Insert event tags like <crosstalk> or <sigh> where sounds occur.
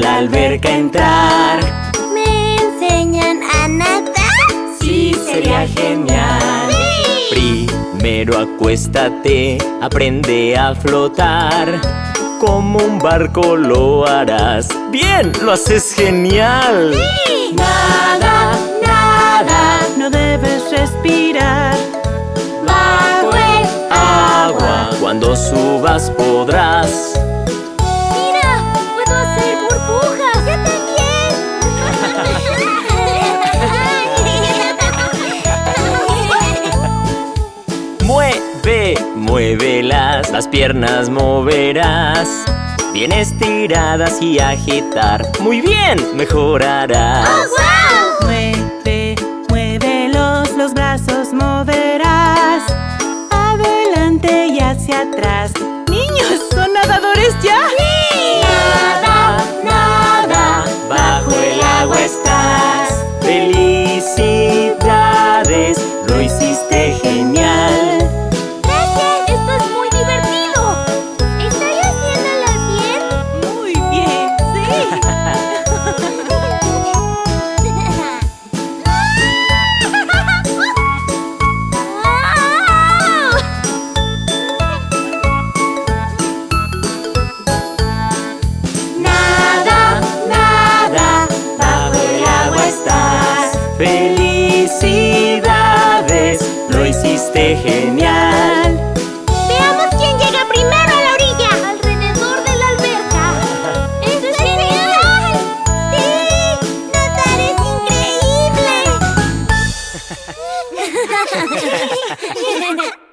la alberca entrar. ¿Me enseñan a nadar? Sí, sería genial. Primero acuéstate, aprende a flotar. Como un barco lo harás. ¡Bien! ¡Lo haces genial! Nada, nada, no debes respirar. Bajo el agua. Cuando subas podrás. Muévelas, las piernas moverás Bien estiradas y agitar Muy bien, mejorarás ¡Oh, wow! Mueve, muévelos, los brazos moverás Adelante y hacia atrás ¡Niños, son nadadores ya! ¡Sí! Nada, nada Bajo el agua estás Felicidades, lo hiciste genial Felicidades, lo hiciste genial Veamos quién llega primero a la orilla Alrededor de la alberca ¡Esto <laughs> es genial! ¡Sí! ¡Nadar es increíble! <laughs>